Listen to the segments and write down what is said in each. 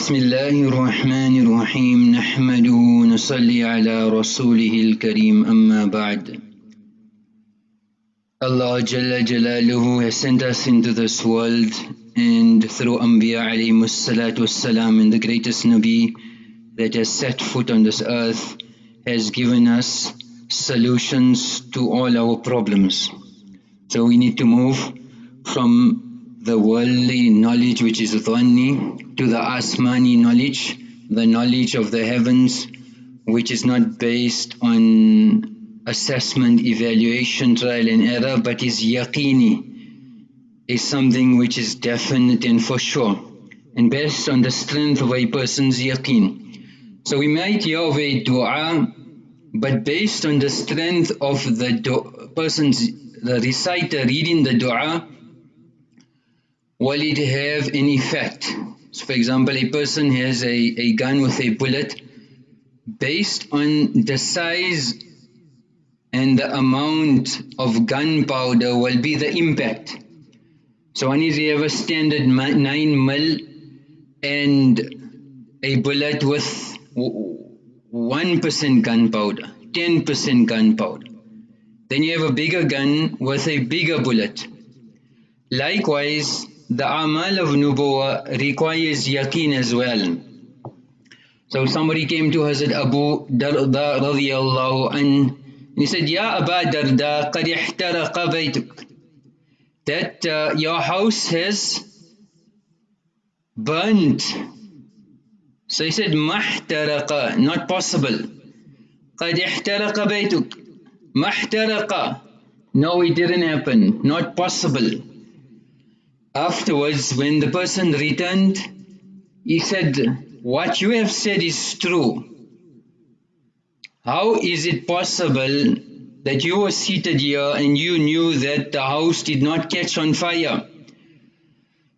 بسم الله الرحمن الرحيم نحمده ونصلي على رسوله الكريم أما بعد Allah Jalla Jalaluhu has sent us into this world and through Anbiya alayhi salatu wassalam and the greatest Nabi that has set foot on this earth has given us solutions to all our problems. So we need to move from the worldly knowledge which is dhanni to the asmani knowledge, the knowledge of the heavens which is not based on assessment, evaluation, trial and error, but is yaqini, is something which is definite and for sure, and based on the strength of a person's yaqeen. So we might hear of a dua, but based on the strength of the person's, the reciter reading the dua, will it have an effect? So for example, a person has a, a gun with a bullet, based on the size and the amount of gunpowder will be the impact. So one is you have a standard 9 mil and a bullet with 1% gunpowder, 10% gunpowder. Then you have a bigger gun with a bigger bullet. Likewise, the amal of nubuwa requires yaqeen as well. So somebody came to Hazrat Abu Darda radiallahu anhu he said, Ya Aba Darda, قد احترق بيتك. That uh, your house has burnt. So he said, محترق, not possible. قد احترق بيتك. محترق. No, it didn't happen. Not possible. Afterwards, when the person returned, he said, What you have said is true. How is it possible that you were seated here and you knew that the house did not catch on fire?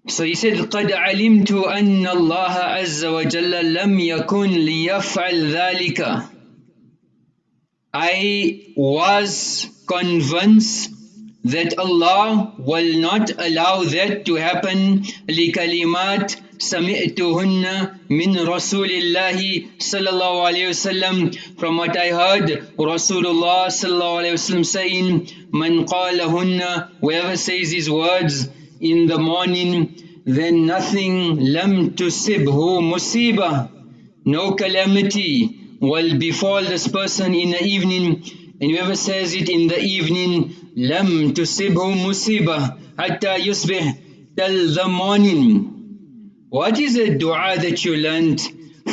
So he said, قَدْ عَلِمْتُ أَنَّ اللَّهَ عَزَّ وَجَلَّ لَمْ يَكُنْ لِيَفْعَلْ ذَلِكَ I was convinced that Allah will not allow that to happen لِكَلِمَاتٍ سمعتهن من رسول الله صلى الله عليه وسلم from what I heard Rasulullah صلى الله عليه وسلم saying من قالهن whoever says these words in the morning then nothing لم تصبه مصيبة no calamity will befall this person in the evening and whoever says it in the evening لم تصبه مصيبة حتى يصبح till what is the dua that you learned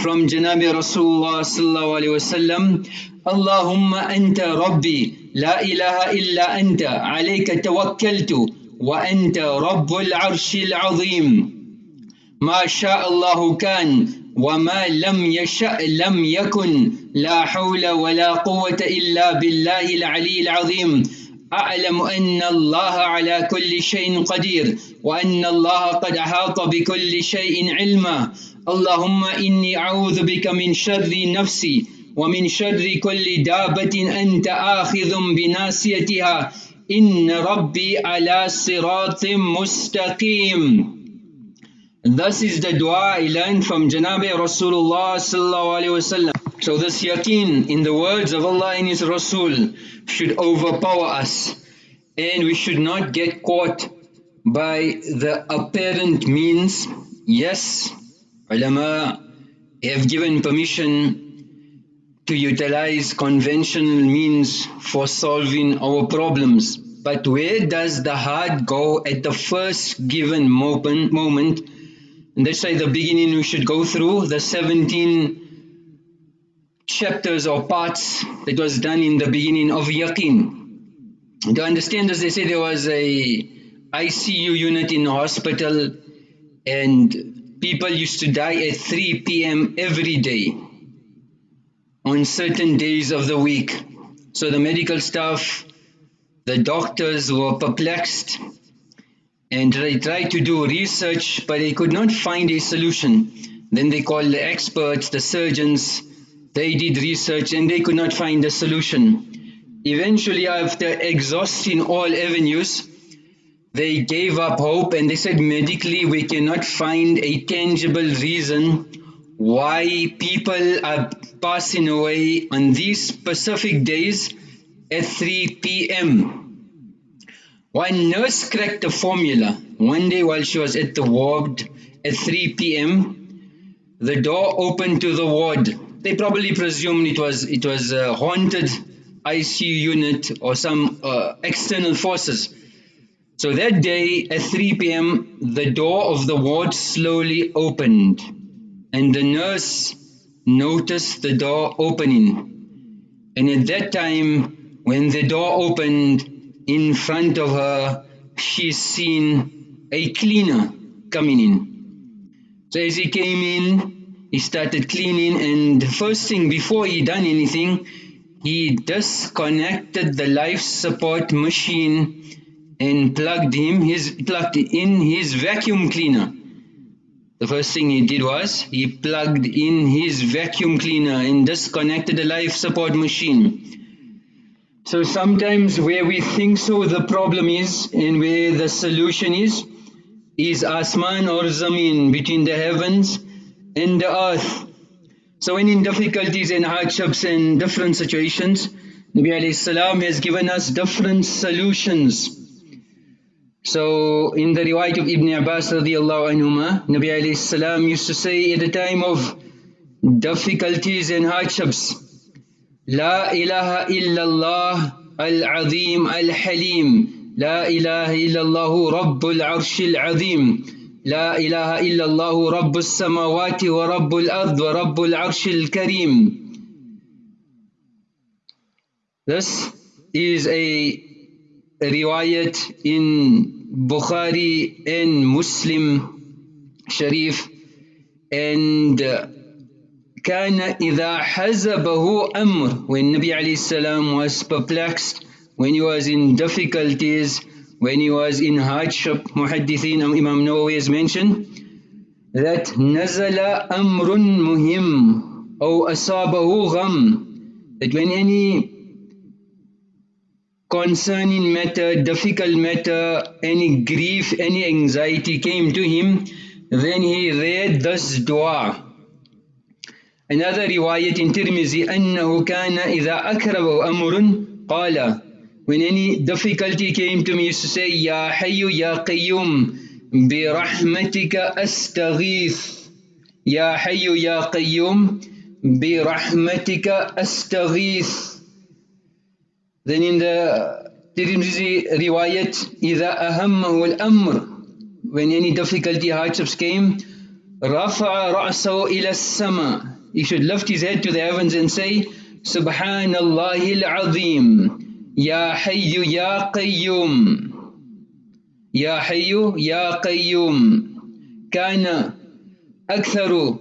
from Janabi Rasulullah sallallahu alayhi wasallam? Allahumma anta rabbi la ilaha illa anta alayka tawakkaltu wa anta rabbul arshil azim. ما شاء الله كان وما لم يشأ لم يكن لا حول ولا قوة إلا بالله العلي العظيم أعلم أن الله على كل شيء قدير وأن الله قد أحاط بكل شيء علما. اللهم إني أعوذ بك من شر نفسي ومن شر كل دابة أنت آخذ بناسيتها إن ربي على صراط مستقيم. Thus is the dua I learned from Janabi Rasulullah sallallahu alaihi wasallam. So this yaqeen in the words of Allah and His Rasul should overpower us and we should not get caught by the apparent means. Yes, ulama have given permission to utilize conventional means for solving our problems. But where does the heart go at the first given moment, and that's why the beginning we should go through the 17 chapters or parts that was done in the beginning of Yaqeen. To understand as they say there was a ICU unit in the hospital and people used to die at 3 p.m. every day on certain days of the week. So the medical staff, the doctors were perplexed and they tried to do research but they could not find a solution. Then they called the experts, the surgeons, they did research and they could not find a solution. Eventually after exhausting all avenues, they gave up hope and they said medically we cannot find a tangible reason why people are passing away on these specific days at 3 p.m. One nurse cracked a formula one day while she was at the ward at 3 p.m. The door opened to the ward. They probably presumed it was it was a haunted ICU unit or some uh, external forces. So that day at 3 p.m., the door of the ward slowly opened, and the nurse noticed the door opening. And at that time, when the door opened in front of her, she seen a cleaner coming in. So as he came in, he started cleaning, and the first thing before he done anything, he disconnected the life support machine and plugged him his plugged in his vacuum cleaner. The first thing he did was he plugged in his vacuum cleaner and disconnected the life support machine. So sometimes where we think so the problem is and where the solution is is asman or zameen between the heavens and the earth. So when in difficulties and hardships and different situations, Nabi salam has given us different solutions. So in the riwayat of Ibn Abbas radiallahu anhuma, Nabi salam used to say at the time of difficulties and hardships, La ilaha illallah al-azim al-halim, La ilaha illallah rabbul arshil azim. لا إله إلا الله رب السماوات ورب الأرض ورب العرش الكريم This is a riwayat in Bukhari and Muslim Sharif and كان إذا حزبه أمر when Nabi عليه السلام was perplexed when he was in difficulties when he was in hardship, Muhaddithin Imam Nawawi has mentioned that نزل أمر مهم أو أصابه غم that when any concerning matter, difficult matter, any grief, any anxiety came to him, then he read this dua. Another riwayat in Tirmizi, أنه كان إذا أكرب أمر قال when any difficulty came to me, used to say, Ya Hayyu Ya Qayyum, bi rahmatika astaghith. Ya Hayyu Ya Qayyum, bi rahmatika astaghith. Then in the Tirmidhi riwayat, إذا أهمه الأمر, when any difficulty, hardships came, رفع رأسه إلى السماء. He should lift his head to the heavens and say, سبحان الله العظيم. يا حي يا قيوم يا حي يا قيوم كان أكثر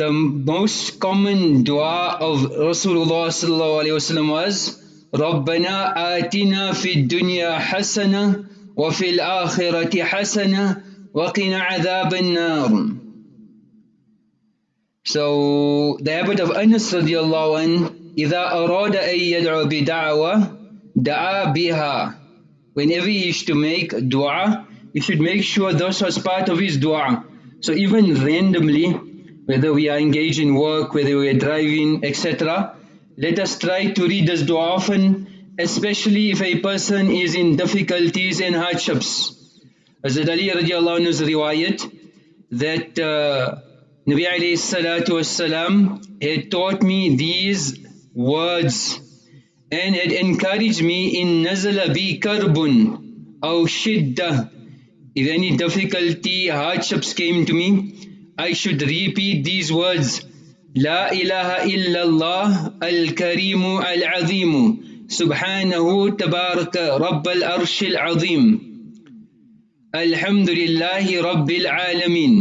the most common dua of Rasulullah sallallahu alayhi wasallam was ربنا آتنا في الدنيا حسنة وفي الآخرة حسنة وقنا عذاب النار So the habit of Anas radiallahu anh إذا أراد أن يدعو بدعوة دعا بها Whenever he used to make dua, he should make sure this was part of his dua. So even randomly, whether we are engaged in work, whether we are driving, etc., let us try to read this dua often, especially if a person is in difficulties and hardships. Hazrat Ali radiallahu anhu's riwayat that uh, Nabi alayhi salatu wasalam had taught me these words and it encouraged me in nazala bi karbun aw shiddah if any difficulty hardships came to me I should repeat these words. La ilaha illallah al-karimu al-azimu subhanahu tabaraka rabbal arshil azim. Alhamdulillahi Rabbil Alameen.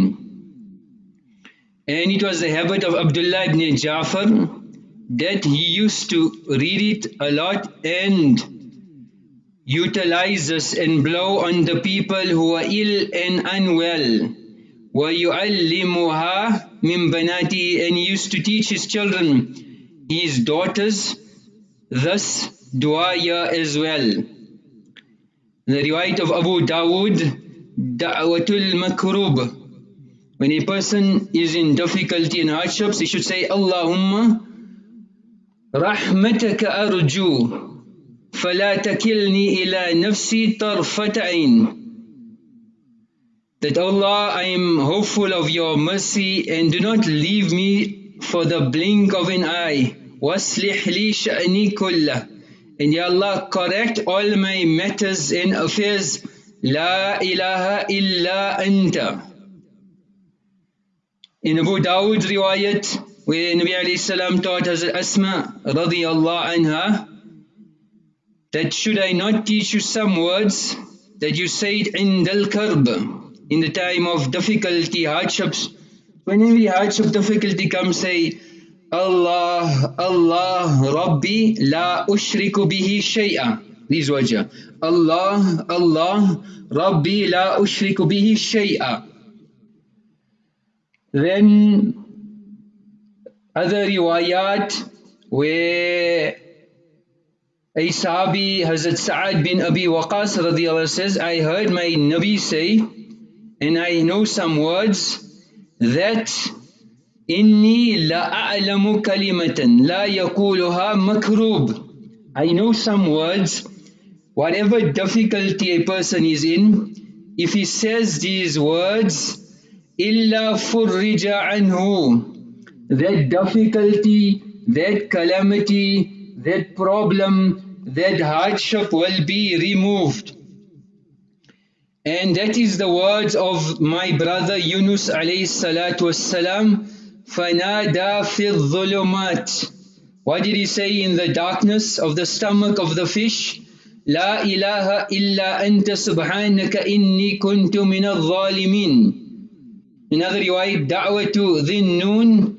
And it was the habit of Abdullah ibn Ja'far that he used to read it a lot and utilize this and blow on the people who are ill and unwell. وَيُعَلِّمُهَا مِن بَنَاتِهِ And he used to teach his children, his daughters, thus dua as well. The riwayat of Abu Dawood, Da'watul Makrub, When a person is in difficulty and hardships, he should say, Allahumma rahmataka arju فلا تكلني إلى نفسي طرفة عين that Allah I am hopeful of your mercy and do not leave me for the blink of an eye وَأَصْلِحْ لِي شَأْنِي كُلَّهُ And Ya Allah, correct all my matters and affairs. La ilaha illa anta. In Abu Dawud riwayat, where Nabi salam taught Hazrat Asma radiyallahu anha, that should I not teach you some words that you said in Dal Karb, in the time of difficulty, hardships, When whenever hardship, difficulty comes, say, Allah, Allah, Rabbi, la ushriku bihi shay'a. These words here. Allah, Allah, Rabbi, la ushriku bihi shay'a. Then other riwayat where a Sahabi, Hazrat Sa'ad bin Abi Waqas radiallahu says, I heard my Nabi say, and I know some words that إني لا أعلم كلمة لا يقولها مكروب I know some words whatever difficulty a person is in if he says these words إلا فرج عنه that difficulty that calamity that problem that hardship will be removed and that is the words of my brother Yunus alayhi salatu wassalam فَنَادَى فِي الظُّلُمَاتِ What did he say in the darkness of the stomach of the fish? لا إله إلا أنت سبحانك إني كنت من الظالمين Another riwayat دعوة ذي النون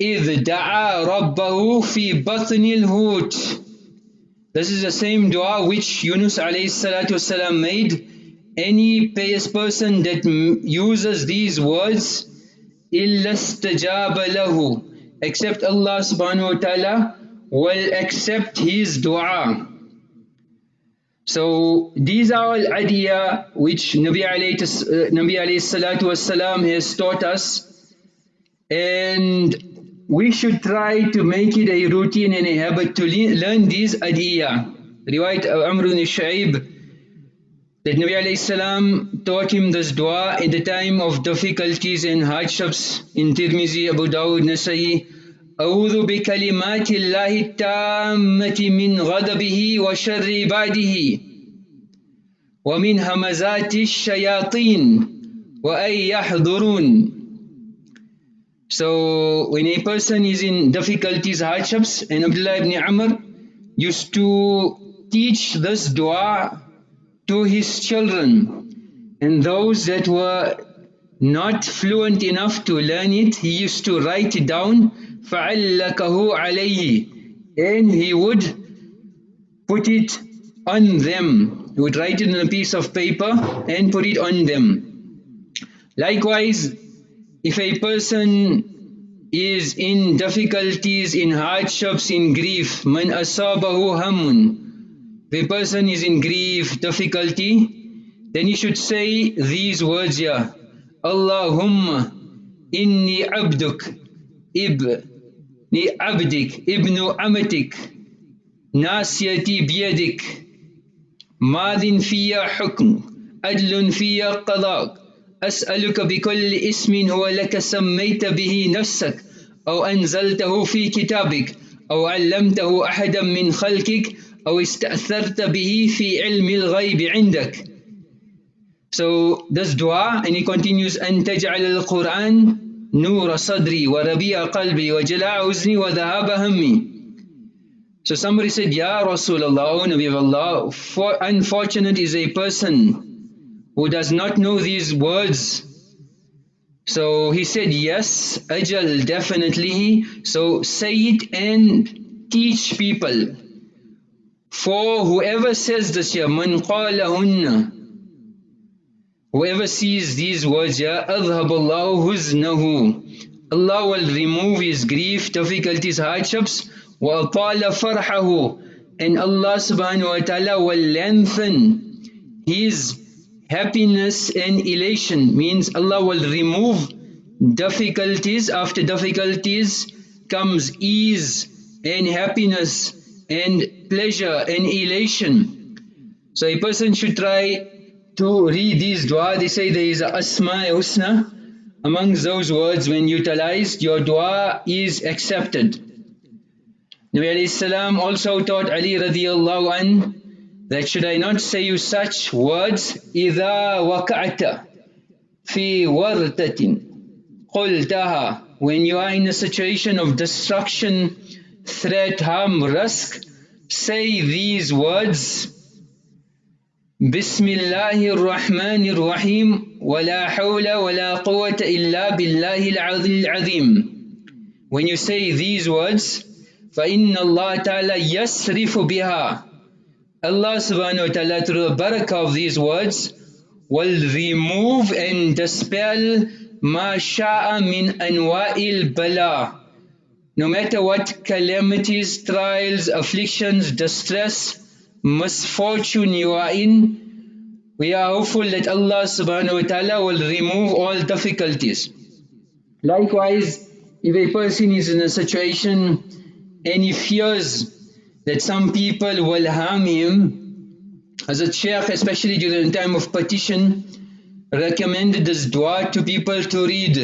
إذ دعا ربه في بطن الهوت This is the same dua which Yunus alayhi salatu wasalam made. Any pious person that uses these words إِلَّا اسْتَجَابَ لَهُ Except Allah subhanahu wa ta'ala will accept his dua. So these are all adiyah which Nabi alayhi, uh, Nabi alayhi salatu wasalam has taught us and we should try to make it a routine and a habit to learn these adiyah. Riwayat Amr ibn Shu'aib that Nabi alayhi salam taught him this dua in the time of difficulties and hardships in Tirmizi, Abu Dawud, Nasai. أعوذ بكلمات الله التامة من غضبه وشر عباده ومن همزات الشياطين وأن يحضرون So when a person is in difficulties, hardships, and Abdullah ibn Amr used to teach this dua to his children and those that were not fluent enough to learn it he used to write it down فَعَلَّكَهُ عَلَيْهِ and he would put it on them he would write it on a piece of paper and put it on them likewise if a person is in difficulties in hardships in grief man asabahu hamun a person is in grief, difficulty, then he should say these words here. Allahumma inni abduk ibni abdik ibnu amatik nasiyati biyadik madin fiya hukm adlun fiya qadak أسألك بكل اسم هو لك سميت به نفسك أو أنزلته في كتابك أو علمته أحدا من خلقك أو استأثرت به في علم الغيب عندك. So this dua and he continues أن تجعل القرآن نور صدري وربيع قلبي وجلاء حزني وذهاب همي. So somebody said, Ya Rasulullah, O Nabi of Allah, for unfortunate is a person who does not know these words. So he said, yes, ajal, definitely. So say it and teach people. For whoever says this here, man qalahunna, whoever sees these words here, adhaballahu huznahu, Allah will remove his grief, difficulties, hardships, wa farhahu, and Allah subhanahu wa ta'ala will lengthen his happiness and elation means Allah will remove difficulties. After difficulties comes ease and happiness and pleasure and elation. So a person should try to read these dua. They say there is a asma amongst those words when utilized your dua is accepted. Nabi alayhi salam also taught Ali radiallahu an that should I not say you such words إذا وقعت في ورطة قلتها when you are in a situation of destruction, threat, harm, risk, say these words بسم الله الرحمن الرحيم ولا حول ولا قوة إلا بالله العظيم When you say these words فإن الله تعالى يسرف بها Allah subhanahu wa ta'ala through the barakah of these words will remove and dispel ma sha'a min anwa'il bala no matter what calamities, trials, afflictions, distress, misfortune you are in, we are hopeful that Allah subhanahu wa ta'ala will remove all difficulties. Likewise, if a person is in a situation and he fears that some people will harm him, as a Shaykh, especially during the time of petition, recommended this dua to people to read.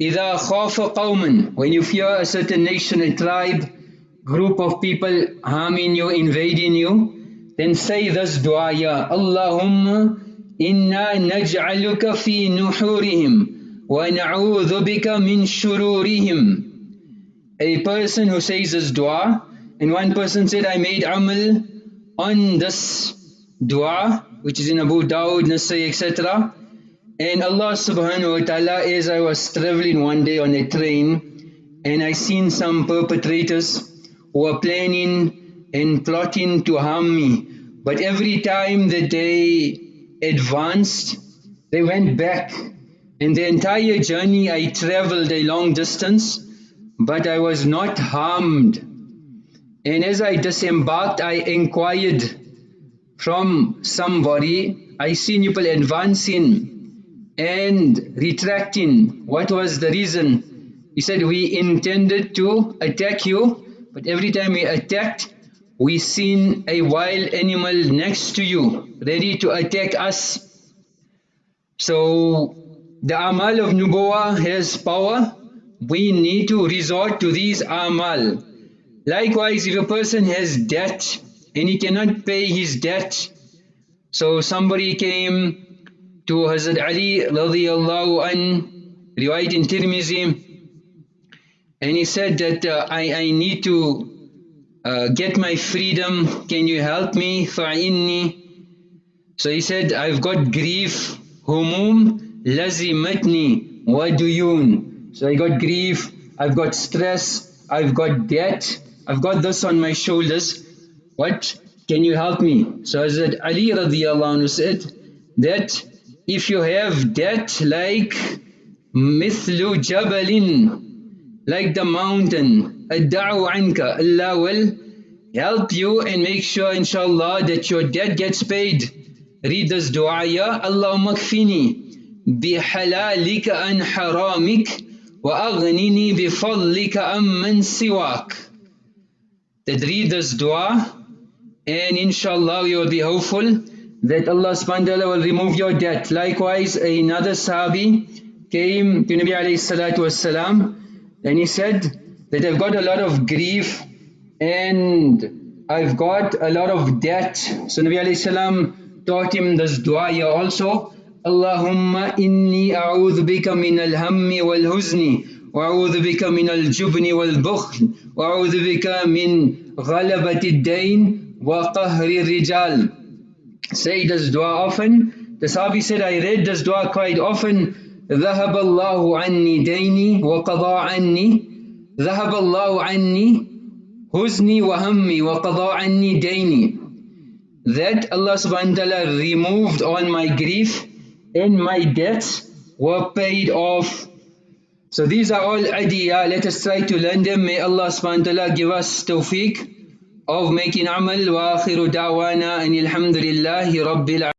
إِذَا خَافَ قَوْمًا When you fear a certain nation, a tribe, group of people harming you, invading you, then say this dua, Ya Allahumma inna naj'aluka fi nuhurihim wa na'udhu bika min shururihim. A person who says this dua, and one person said, I made amal on this dua, which is in Abu Dawud, Nasai, etc. And Allah subhanahu wa ta'ala, as I was traveling one day on a train, and I seen some perpetrators who were planning and plotting to harm me. But every time that they advanced, they went back. And the entire journey I traveled a long distance, but I was not harmed and as I disembarked, I inquired from somebody, I seen people advancing and retracting. What was the reason? He said, we intended to attack you, but every time we attacked, we seen a wild animal next to you, ready to attack us. So, the amal of nubuwa has power. We need to resort to these amal. Likewise, if a person has debt and he cannot pay his debt, so somebody came to Hazrat Ali radiallahu an, riwayat in Tirmizi, and he said that uh, I, I need to uh, get my freedom, can you help me? فَعِنِّي So he said, I've got grief, humum lazimatni waduyun. So I got grief, I've got stress, I've got debt, I've got this on my shoulders. What? Can you help me? So Hazrat Ali radiallahu anhu said that if you have debt like mithlu jabalin, like the mountain, adda'u anka, Allah will help you and make sure inshallah that your debt gets paid. Read this dua, Ya Allahumma kfini bihalalika an haramik wa aghnini bifadlika amman siwak that read this dua and inshallah you will be hopeful that Allah subhanahu will remove your debt. Likewise, another sahabi came to Nabi alayhi salatu wasalam and he said that I've got a lot of grief and I've got a lot of debt. So Nabi alayhi salam taught him this dua here also. Allahumma inni a'udhu bika min al-hammi wal-huzni وأعوذ بك من الجبن والبخل وأعوذ بك من غلبة الدين وقهر الرجال Say this dua often. The Sahabi said, I read this dua quite often. ذهب الله عني ديني وقضى عني ذهب الله عني حزني وهمي وقضى عني ديني That Allah subhanahu wa ta'ala removed all my grief and my debts were paid off So these are all adiyah. Let us try to learn them. May Allah subhanahu wa ta'ala give us tawfiq of making amal. Wa akhiru da'wana and alhamdulillahi rabbil